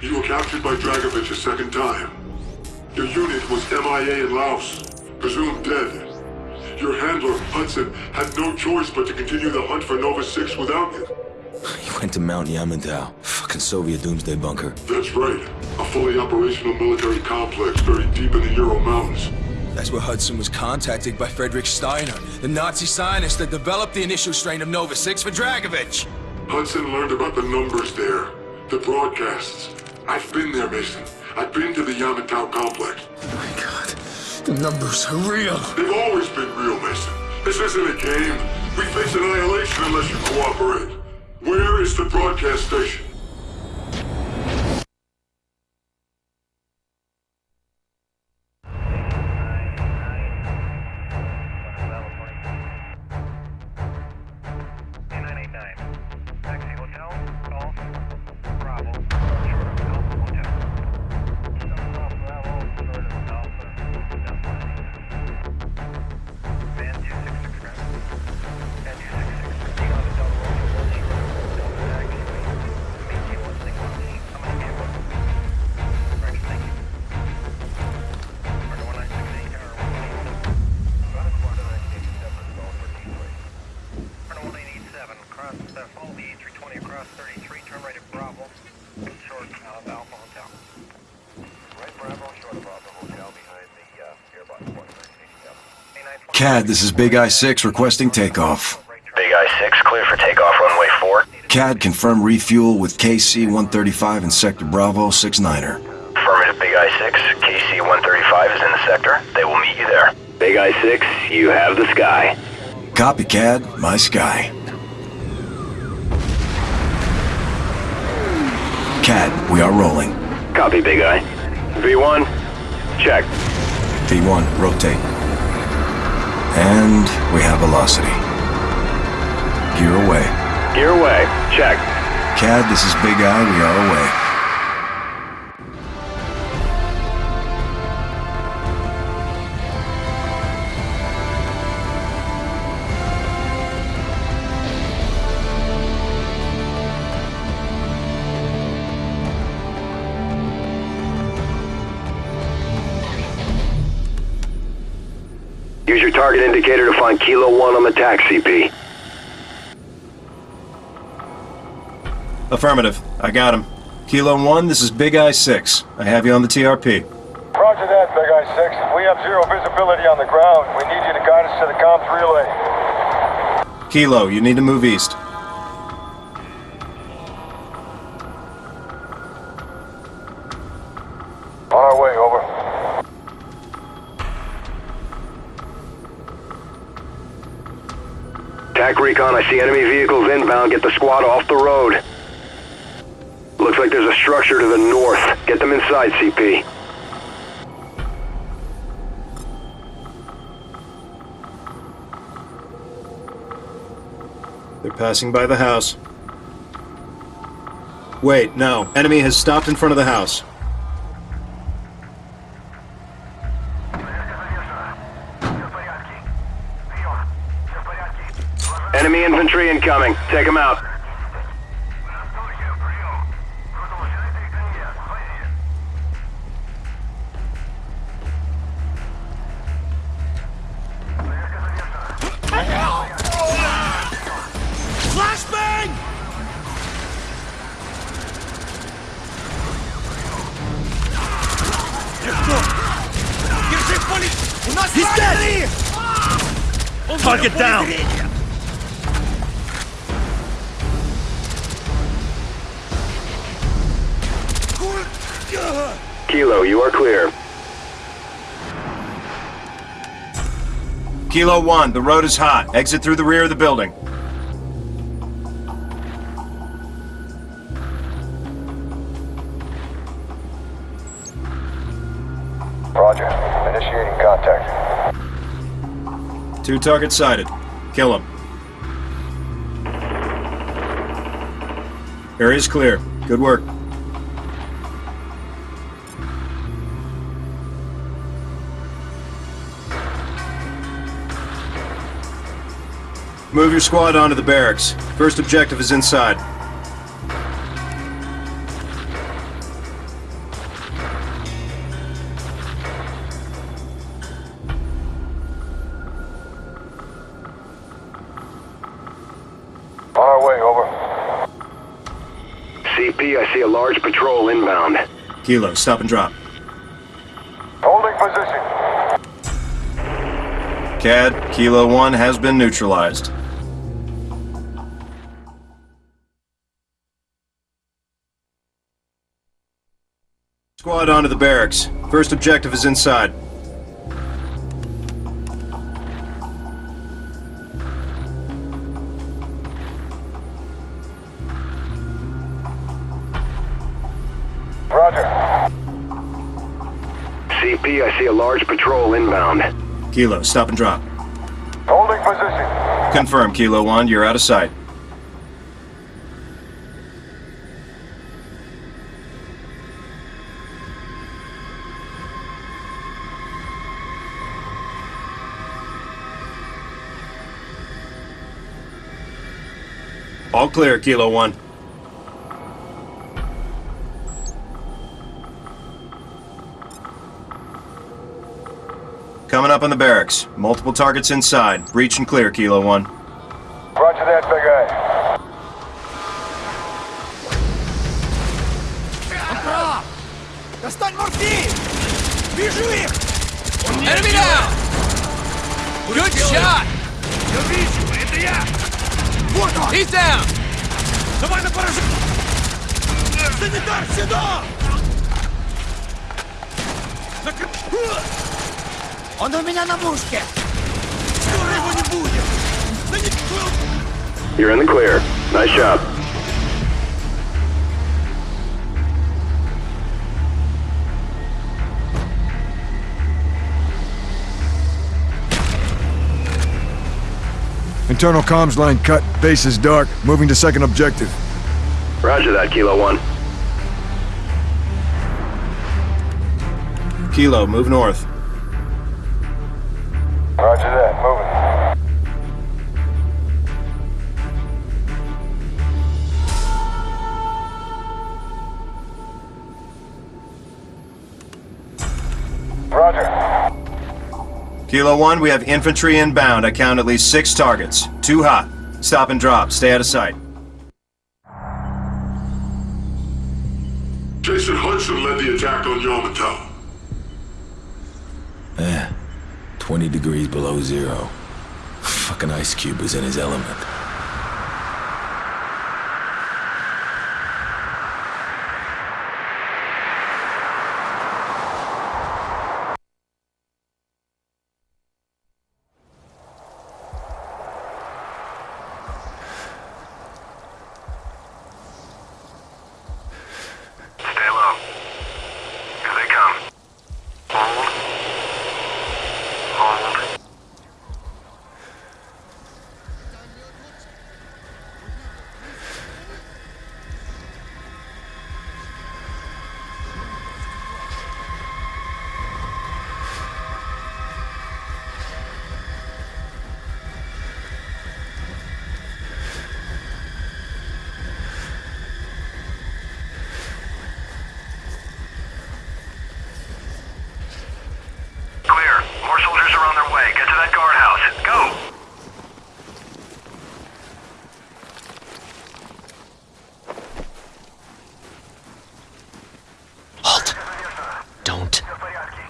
You were captured by Dragovich a second time. Your unit was MIA in Laos, presumed dead. Your handler, Hudson, had no choice but to continue the hunt for Nova 6 without you. He went to Mount Yamantau. Fucking Soviet doomsday bunker. That's right. A fully operational military complex buried deep in the Ural Mountains. That's where Hudson was contacted by Frederick Steiner, the Nazi scientist that developed the initial strain of Nova 6 for Dragovich. Hudson learned about the numbers there, the broadcasts. I've been there, Mason. I've been to the Yamantau complex. Oh my god. The numbers are real. They've always been real, Mason. This isn't a game. We face annihilation unless you cooperate. Where is the broadcast station? CAD, this is Big Eye-6 requesting takeoff. Big Eye-6, clear for takeoff runway 4. CAD, confirm refuel with KC-135 in Sector Bravo 69er. Affirmative, Big Eye-6. KC-135 is in the sector. They will meet you there. Big Eye-6, you have the sky. Copy, CAD. My sky. CAD, we are rolling. Copy, Big Eye. V1, check. V1, rotate. And we have velocity. Gear away. Gear away. Check. CAD, this is Big Eye. We are away. Target indicator to find Kilo 1 on the TAC, CP. Affirmative. I got him. Kilo 1, this is Big Eye 6. I have you on the TRP. Roger that, Big Eye 6. We have zero visibility on the ground. We need you to guide us to the comms relay. Kilo, you need to move east. Recon, I see enemy vehicles inbound. Get the squad off the road. Looks like there's a structure to the north. Get them inside, CP. They're passing by the house. Wait, no. Enemy has stopped in front of the house. Target down! Kilo, you are clear. Kilo 1, the road is hot. Exit through the rear of the building. Two targets sighted. Kill them. Area's clear. Good work. Move your squad onto the barracks. First objective is inside. Kilo, stop and drop. Holding position. CAD, Kilo 1 has been neutralized. Squad onto the barracks. First objective is inside. CP, I see a large patrol inbound. Kilo, stop and drop. Holding position. Confirm, Kilo 1, you're out of sight. All clear, Kilo 1. Coming up on the barracks. Multiple targets inside. Breach and clear, Kilo 1. You're in the clear. Nice job. Internal comms line cut. Base is dark. Moving to second objective. Roger that, Kilo 1. Kilo, move north. Roger that, Roger. Kilo 1, we have infantry inbound. I count at least six targets. Too hot. Stop and drop. Stay out of sight. Jason Hudson led the attack on Yamantau. Eh, 20 degrees below zero. Fucking Ice Cube was in his element.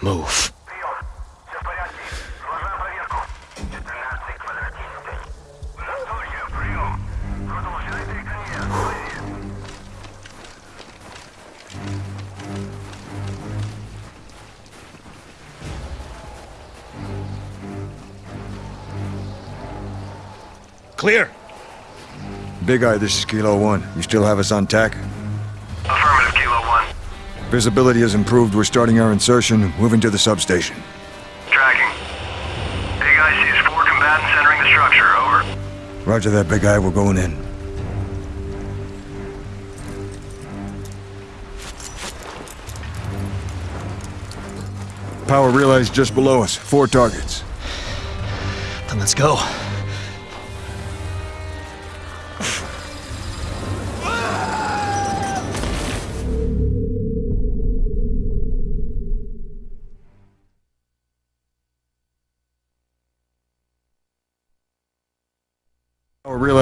Move. Clear. Big Eye, this is Kilo One. You still have us on tack? Affirmative, Kilo 1. Visibility has improved. We're starting our insertion, moving to the substation. Tracking. Big Eye sees four combatants entering the structure. Over. Roger that, Big Eye. We're going in. Power realized just below us. Four targets. Then let's go.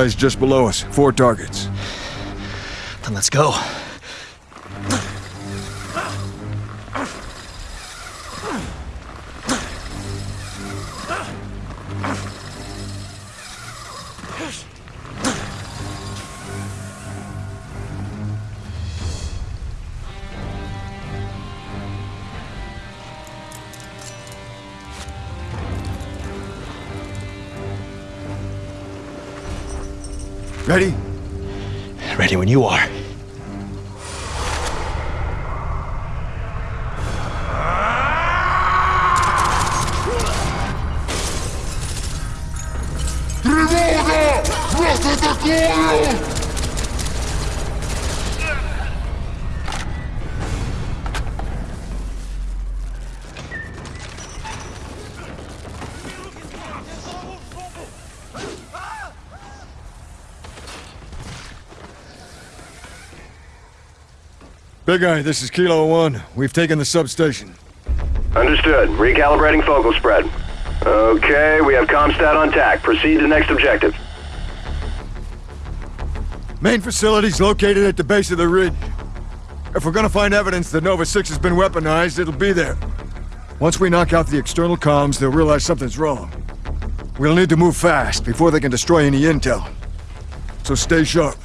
Power just below us. Four targets. Then let's go. Ready? Ready when you are. Big Eye, this is Kilo One. We've taken the substation. Understood. Recalibrating focal spread. Okay, we have Comstat on tack. Proceed to next objective. Main facility's located at the base of the ridge. If we're gonna find evidence that Nova 6 has been weaponized, it'll be there. Once we knock out the external comms, they'll realize something's wrong. We'll need to move fast before they can destroy any intel. So stay sharp.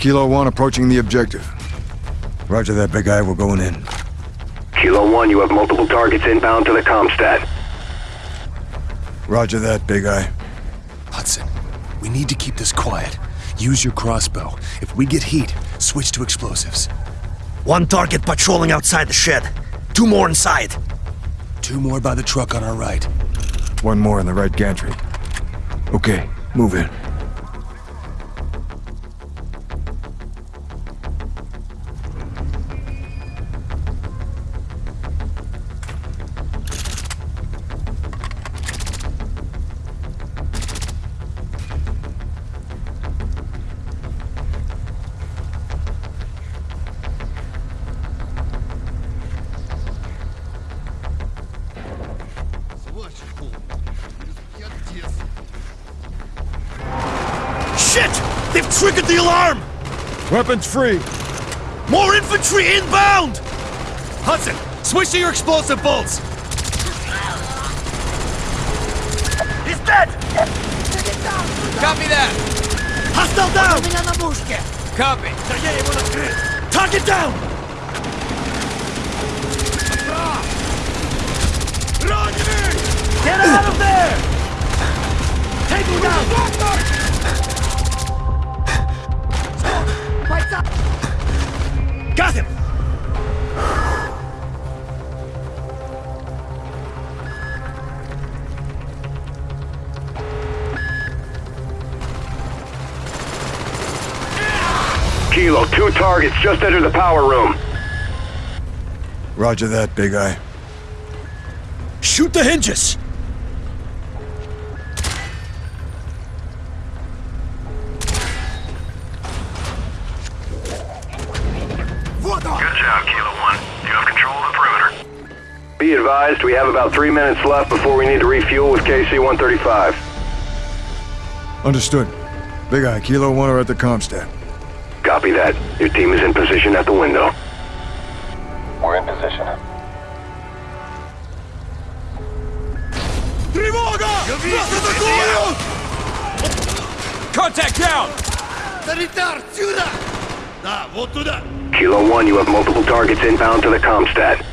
Kilo One approaching the objective. Roger that, Big Eye. We're going in. Kilo 1, you have multiple targets inbound to the Comstat. Roger that, Big Eye. Hudson, we need to keep this quiet. Use your crossbow. If we get heat, switch to explosives. One target patrolling outside the shed. Two more inside. Two more by the truck on our right. One more in the right gantry. Okay, move in. Triggered the alarm! Weapons free. More infantry inbound! Hudson, switch to your explosive bolts! He's dead! Copy that! Hostile down! Copy. Target down! Get out of there! Just entered the power room. Roger that, Big Eye. Shoot the hinges! Good job, Kilo 1. You have control of the perimeter. Be advised, we have about three minutes left before we need to refuel with KC-135. Understood. Big Eye, Kilo One are at the Comstat. Copy that. Your team is in position at the window. We're in position. Тревога! Нас атакуют! Contact down! Санитар, сюда! Да, вот туда! Kilo 1, you have multiple targets inbound to the Comstat.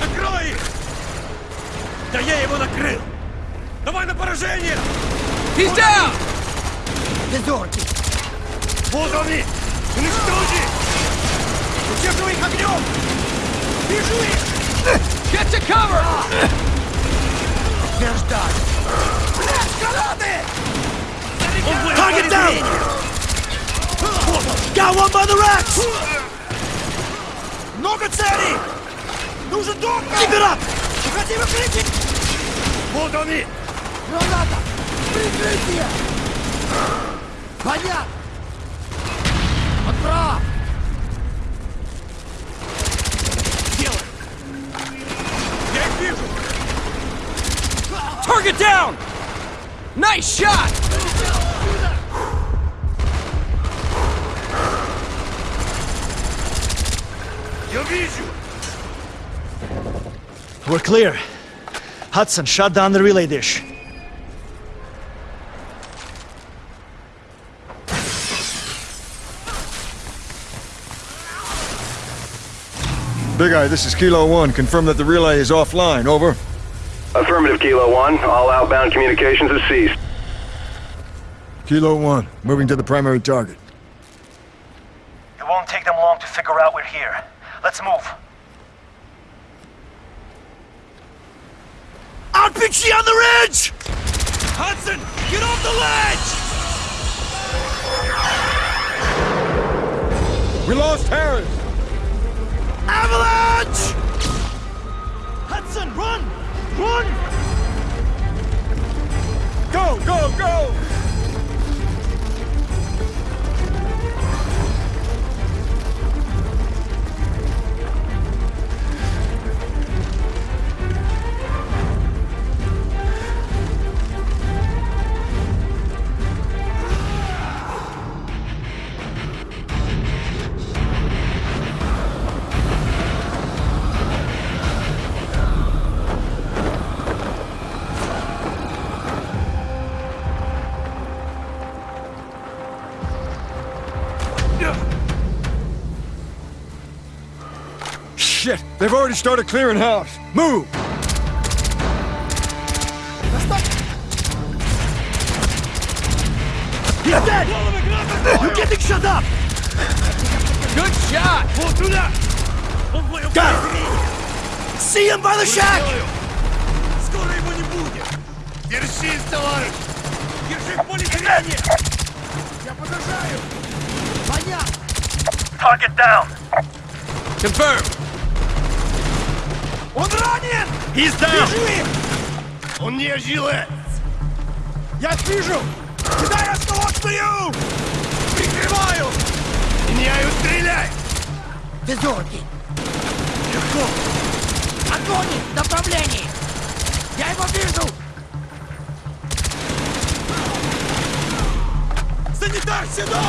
Накрой их! Да я его накрыл! Давай на поражение! He's down! Дезерки! Вот они! Уничтожи! Удерживай их огнем! Вижу их! Get to cover! Подтверждай! Блядь, гранаты! Target down! Got one by the racks! Много целей! Нужен дом! Keep it up! Уходи в укрытие! Вот они! Граната! Прикрытие! Понятно! Он прав! Делай! Я их вижу! Target down! Nice shot! Я вижу! We're clear. Hudson, shut down the relay dish. Big Eye, this is Kilo 1. Confirm that the relay is offline. Over. Affirmative, Kilo 1. All outbound communications has ceased. Kilo 1, moving to the primary target. It won't take them long to figure out we're here. Let's move. RPG on the ridge! Hudson, get off the ledge! We lost Harris! Avalanche! Hudson, run! Run! Go, go, go! They've already started clearing house. Move! He's dead! You're getting shut up! Good shot! Got him! See him by the shack! Скоро его не будет! Держись, товарищ! Держи в поле зрения! Я подражаю! Понятно! Target down! Confirm! Он ранен! He's down! Бежи! Он не жилец! Я вижу! Кидай остановку! Прикрываю! Меняю, стреляй! Безумки! Легко! Огонь в направлении! Я его вижу! Санитар, сюда!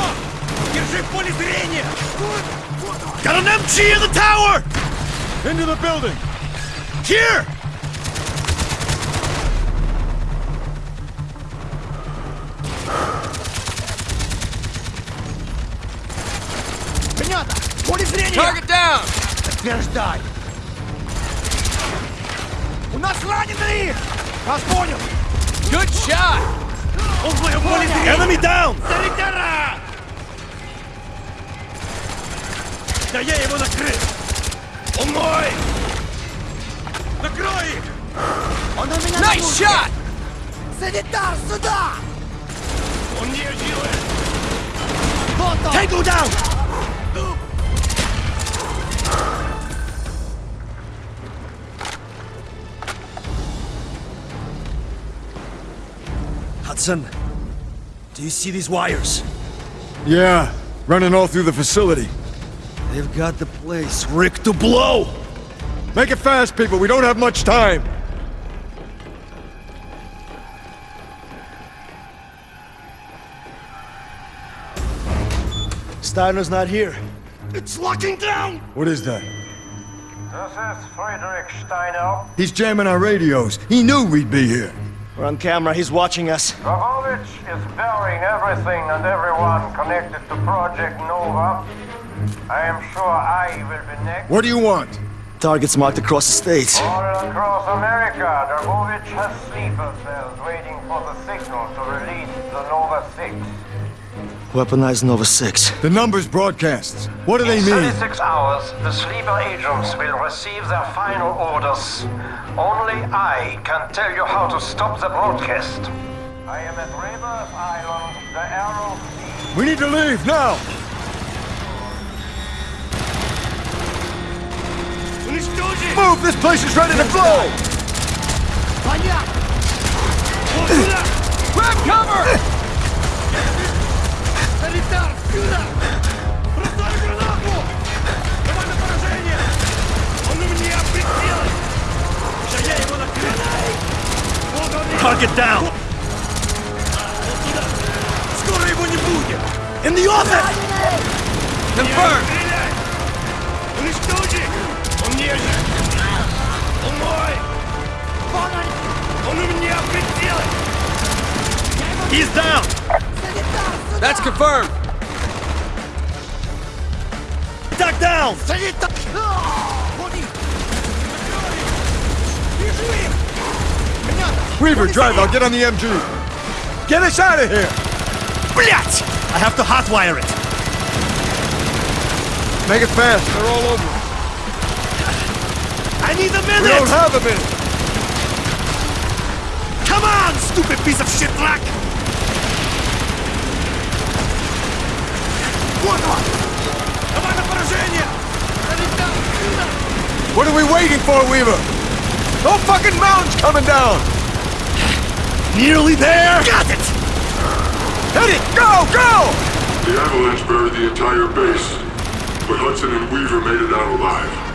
Держи в поле зрения! Got an MG in the tower! Into the building! Here! Принято! Поле зрения! Target down! Подтверждай! У нас раненые! Вас понял! Good shot! Он в моем поле зрения! Enemy down! Санитара! Да я его накрыл! Он мой! Nice shot! Санитар, сюда! Он не делает! Вот он! Tango down! Hudson, do you see these wires? Yeah, running all through the facility. They've got the place, Rick, to blow! Make it fast, people. We don't have much time. Steiner's not here. It's locking down! What is that? This is Friedrich Steiner. He's jamming our radios. He knew we'd be here. We're on camera, he's watching us. Dragovich is burying everything and everyone connected to Project Nova. I am sure I will be next. What do you want? Targets marked across the states. All across America, Dragovich has sleeper cells waiting for the signal to release the Nova 6. Weaponized Nova 6. The numbers broadcasts. What do they mean? In mean? 36 hours, the sleeper agents will receive their final orders. Only I can tell you how to stop the broadcast. I am at Rebirth Island, the Aral Sea. We need to leave now. Move! This place is ready to blow! Понятно! Вот сюда! Grab cover! Санитар, сюда! Бросай гранату! Давай на поражение! Он у меня прицел! Да я его накрыл! Вот он! Target down! Вот сюда! Скоро его не будет! In the office! Confirmed! He's down! Санитар, сюда! That's confirmed! Duck down! Санитар! Ходи! Бежи! Weaver, drive, I'll get on the MG. Get us out of here! Блять! I have to hotwire it! Make it fast, they're all over. I need a We minute! don't have a minute! Come on, stupid piece of shit luck! Вот он! Давай на поражение! Санитар, сюда! What are we waiting for, Weaver? No fucking mountains coming down! Nearly there! Got it! Hit it! Go, go! The avalanche buried the entire base, but Hudson and Weaver made it out alive.